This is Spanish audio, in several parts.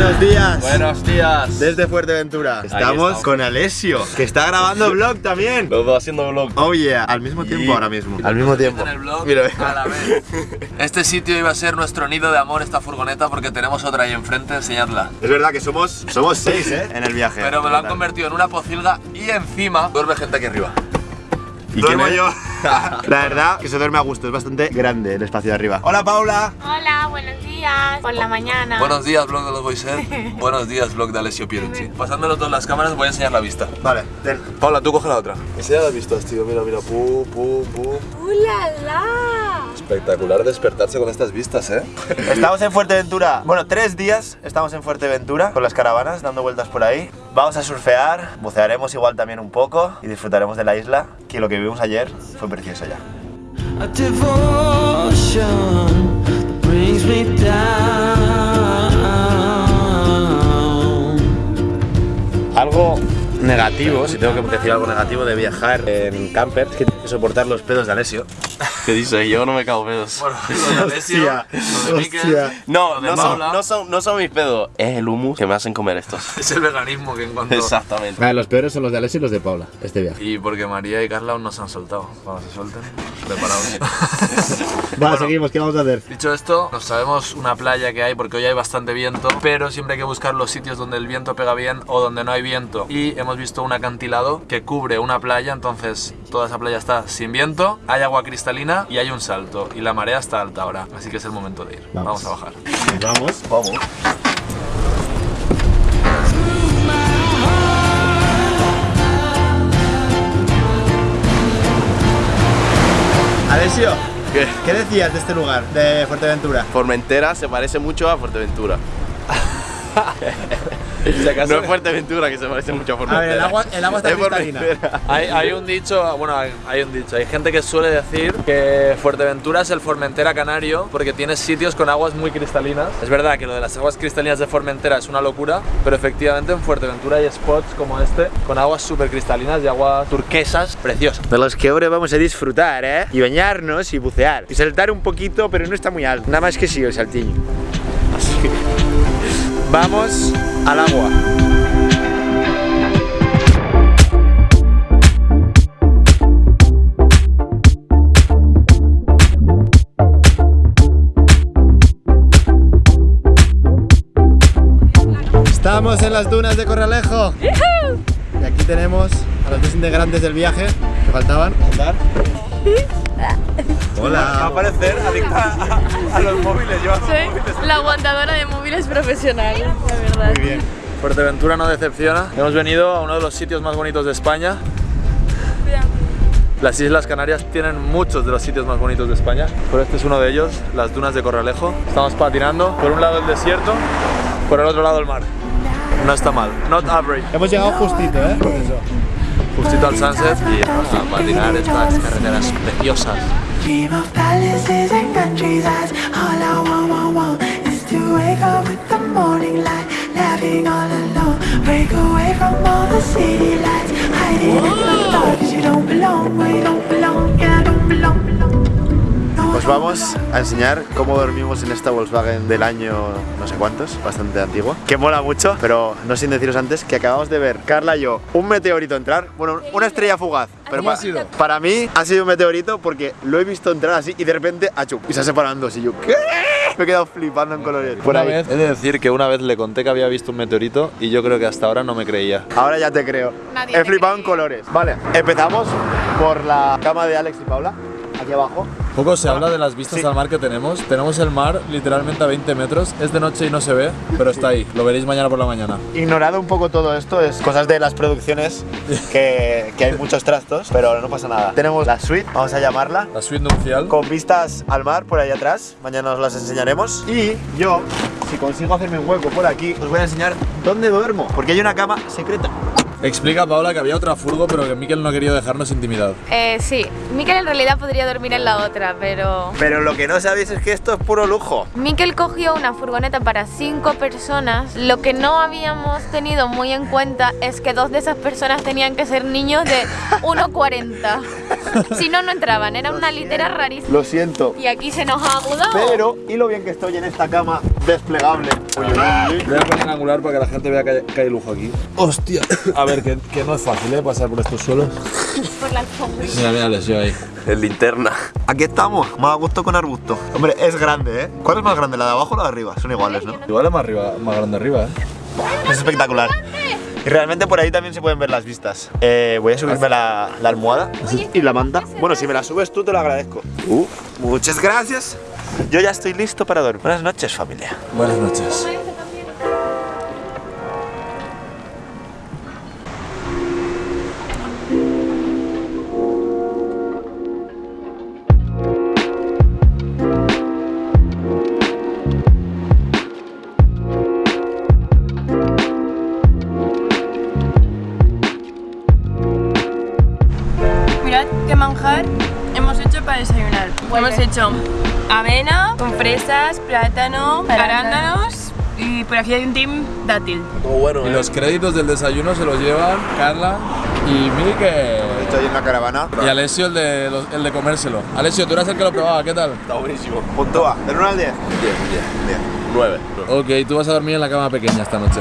Buenos días. Buenos días. Desde Fuerteventura. Estamos, estamos. con Alessio, que está grabando vlog también. Los dos haciendo vlog. Oh yeah, al mismo tiempo Y- ahora mismo. Al mismo tiempo. el Mira, a la vez. Este sitio iba a ser nuestro nido de amor, esta furgoneta, porque tenemos otra ahí enfrente, enseñadla. Es verdad que somos somos seis, ¿eh? En el viaje. Pero me lo han convertido en una pocilga y encima duerme gente aquí arriba. ¿Y quién Duermo yo. La verdad que se duerme a gusto, es bastante grande el espacio de arriba. Hola Paula. Hola, buenos días. Por la mañana. Buenos días, vlog de los Boyset. Buenos días, vlog de Alessio Pierucci. Pasándolo todas las cámaras, voy a enseñar la vista. Vale, ten. Paula, tú coge la otra. Enseña las vistas, tío. Mira, mira. Pu, pu, pu. ¡Ulala! Espectacular despertarse con estas vistas, ¿eh? Estamos en Fuerteventura. Bueno, tres días estamos en Fuerteventura con las caravanas dando vueltas por ahí. Vamos a surfear, bucearemos igual también un poco y disfrutaremos de la isla, que lo que vimos ayer fue precioso ya. Algo negativo, si tengo que decir algo negativo de viajar en camper, es que tienes que soportar los pedos de Alessio. ¿Qué dices? Yo no me cago pedos. Bueno, lo de Alessio, no, no son, no, son, no son mis pedos. Es el humus que me hacen comer estos. Es el veganismo que encontró. Exactamente. los peores son los de Alessio y los de Paula, este viaje. Y porque María y Carla aún no se han soltado. Cuando se suelten, preparados. Vale, seguimos, ¿qué vamos a hacer? Dicho esto, nos sabemos una playa que hay porque hoy hay bastante viento, pero siempre hay que buscar los sitios donde el viento pega bien o donde no hay viento. Y hemos visto un acantilado que cubre una playa, entonces toda esa playa está sin viento, hay agua cristalina y hay un salto. Y la marea está alta ahora, así que es el momento de ir. Vamos. Vamos a bajar. Vamos, vamos. Alessio, ¿Qué? ¿qué decías de este lugar, de Fuerteventura? Formentera se parece mucho a Fuerteventura. No es Fuerteventura que se parece mucho a Formentera. el agua- el agua está Es cristalina. Hay, hay un dicho, bueno, hay, hay un dicho, hay gente que suele decir que Fuerteventura es el Formentera canario porque tiene sitios con aguas muy cristalinas. Es verdad que lo de las aguas cristalinas de Formentera es una locura, pero efectivamente en Fuerteventura hay spots como este con aguas súper cristalinas y aguas turquesas preciosas. De los que ahora vamos a disfrutar, ¿eh? Y bañarnos y bucear. Y saltar un poquito, pero no está muy alto. Nada más que sí, el saltillo. Así que... Vamos al agua. Estamos en las dunas de Corralejo. Y aquí tenemos a los dos integrantes del viaje que faltaban. Andar. Hola. parecer adicta a, los móviles, yo Soy la aguantadora de móviles profesional, de verdad. Muy bien. Fuerteventura no decepciona. Hemos venido a uno de los sitios más bonitos de España. Las Islas Canarias tienen muchos de los sitios más bonitos de España, pero este es uno de ellos, las dunas de Corralejo. Estamos patinando, por un lado el desierto, por el otro lado el mar. No está mal, not average. Hemos llegado justito, ¿eh? Por eso. Justito al sunset y a patinar estas carreteras preciosas. Dream vamos a enseñar cómo dormimos en esta Volkswagen del año no sé cuántos, bastante antigua, que mola mucho, pero no sin deciros antes que acabamos de ver, Carla y yo, un meteorito entrar, bueno, una estrella fugaz. Pero pa- para mí ha sido un meteorito porque lo he visto entrar así y de repente, achú, y se ha separado en dos y yo, ¿qué? Me he quedado flipando en colores. Por Una ahí. vez, he de decir que una vez le conté que había visto un meteorito y yo creo que hasta ahora no me creía. Ahora ya te creo. Nadie He te flipado cree. en colores. Vale, empezamos por la cama de Alex y Paula, aquí abajo. Poco se habla de las vistas Sí. al mar que tenemos. Tenemos el mar literalmente a 20 metros. Es de noche y no se ve, pero está ahí. Lo veréis mañana por la mañana. Ignorado un poco todo esto, es cosas de las producciones que, que hay muchos trastos, pero no pasa nada. Tenemos la suite, vamos a llamarla, La suite nupcial. con vistas al mar por ahí atrás. Mañana os las enseñaremos. Y yo, si consigo hacerme un hueco por aquí, os voy a enseñar dónde duermo, porque hay una cama secreta. Explica, Paula, que había otra furgo, pero que Miquel no ha querido dejarnos intimidad. Eh, sí, Mikel en realidad podría dormir en la otra, pero... Pero lo que no sabéis es que esto es puro lujo. Mikel cogió una furgoneta para cinco personas. Lo que no habíamos tenido muy en cuenta es que dos de esas personas tenían que ser niños de 1,40. si no, no entraban. Era una litera rarísima. Lo siento. Y aquí se nos ha agudado. Pero, y lo bien que estoy en esta cama desplegable. Uy. Voy a poner angular para que la gente vea que hay, que hay lujo aquí. Hostia. A ver, que, que no es fácil, ¿eh? Pasar por estos suelos. Por la alfombra. Mira, mira, les yo ahí. En linterna. Aquí estamos, más a gusto con arbusto. Hombre, es grande, ¿eh? ¿Cuál es más grande, la de abajo o la de arriba? Son iguales, ¿no? Igual es más, arriba, más grande arriba, ¿eh? Es espectacular. Y realmente por ahí también se pueden ver las vistas. Eh, voy a subirme la, la almohada y la manta. Bueno, si me la subes tú te lo agradezco. Uh, muchas gracias. Yo ya estoy listo para dormir. Buenas noches, familia. Buenas noches. Hemos hecho avena con fresas, plátano, arándanos y por aquí hay un team dátil. Todo bueno, Y los créditos del desayuno se los llevan Carla y Miguel. Estoy en la caravana. Y Alessio el de, los- el de comérselo. Alessio, tú eras el que lo probaba, ¿qué tal? Está buenísimo. Puntúa, del 1 al 10. 10, 10. 10. 9. Ok, tú vas a dormir en la cama pequeña esta noche.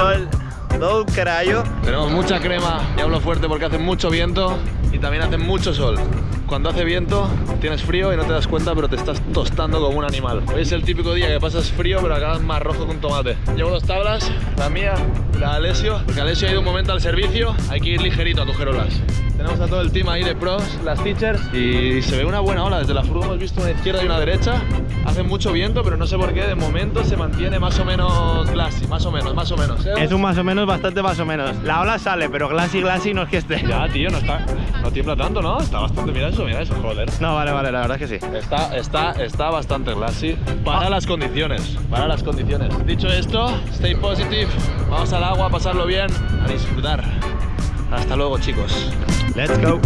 Sol todo un carayo. Tenemos mucha crema y hablo fuerte porque hace mucho viento y también hace mucho sol. Cuando hace viento tienes frío y no te das cuenta pero te estás tostando como un animal. Hoy es el típico día que pasas frío pero acabas más rojo que un tomate. Llevo dos tablas, la mía y la de Alessio, porque Alessio ha ido un momento al servicio, hay que ir ligerito a coger olas. Tenemos a todo el team ahí de pros, las teachers, y se ve una buena ola. Desde la furgo hemos visto una izquierda y una derecha. Hace mucho viento, pero no sé por qué, de momento se mantiene más o menos glassy, más o menos, más o menos. ¿eh? Es un más o menos, bastante más o menos. La ola sale, pero glassy glassy no es que esté. Ya, tío, no está, no tiembla tanto, ¿no? Está bastante, mira eso, mira eso, joder. No, vale, vale, la verdad es que sí. Está, está, está bastante glassy para las condiciones, para las condiciones. Dicho esto, stay positive, vamos al agua a pasarlo bien, a disfrutar. Hasta luego, chicos. Let's go.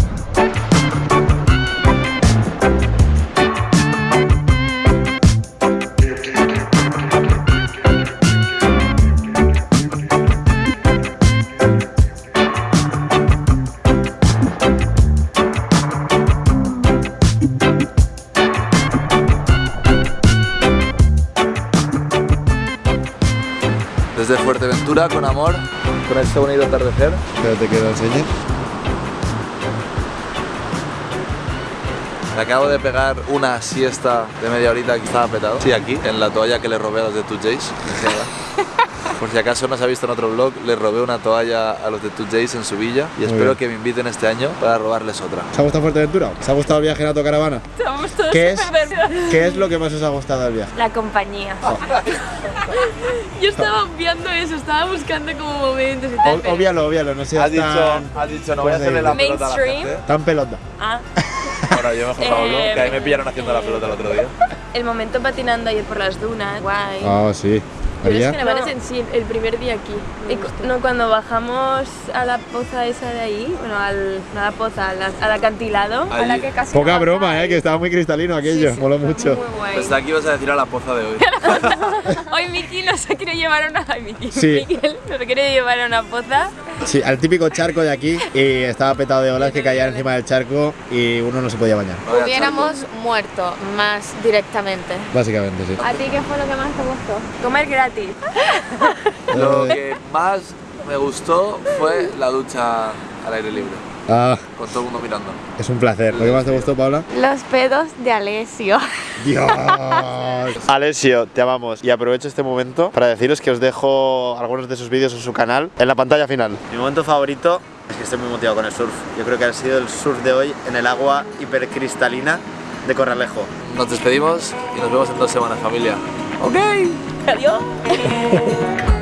Desde Fuerteventura, con amor, con este bonito atardecer. Espérate que lo enseñe. Me acabo de pegar una siesta de media horita que estaba petado. Sí, aquí, en la toalla que le robé a los de Two Jays. Enséñala. Por si acaso no se ha visto en otro vlog, le robé una toalla a los de Two Jays en su villa y espero bien. que me inviten este año para robarles otra. ¿Os ha gustado Fuerteventura? ¿Os ha gustado el viaje en autocaravana? Estamos todos ¿Qué es? ¿Qué es lo que más os ha gustado del viaje? La compañía. Yo estaba viendo eso, estaba buscando como momentos y tal. O- Obvialo, obvialo, no seas Has dicho, tan, has dicho, no voy a hacerle la pelota a la Mainstream. gente. tan pelota. Ah, Bueno, yo mejor Eh, que ahí me pillaron haciendo la pelota el otro día. el momento patinando ayer por las dunas, guay. Ah, sí. Pero es que no, en sí, el primer día aquí. Y no, cuando bajamos a la poza esa de ahí, bueno, al, no a la poza, al, al acantilado, a la Allí. que casi Poca no broma, eh, que estaba muy cristalino aquello. Sí, fue mucho. Muy guay. Desde aquí vas a decir a la poza de hoy. Hoy Miki no se quiere llevar a una. Ay, Miki. Sí. Miguel no se quiere llevar a una poza. Sí, al típico charco de aquí y estaba petado de olas que caían encima del charco y uno no se podía bañar. Hubiéramos muerto más directamente. Básicamente, sí. ¿A ti qué fue lo que más te gustó? Comer gratis. Lo que más me gustó fue la ducha al aire libre, Ah, con todo el mundo mirando. es un placer. ¿Lo que más te gustó, Paula? Los pedos de Alessio. Dios. Alessio, te amamos. Y aprovecho este momento para deciros que os dejo algunos de sus vídeos en su canal en la pantalla final. Mi momento favorito es que estoy muy motivado con el surf. Yo creo que ha sido el surf de hoy en el agua hipercristalina de Corralejo. Nos despedimos y nos vemos en dos semanas, familia. Adiós.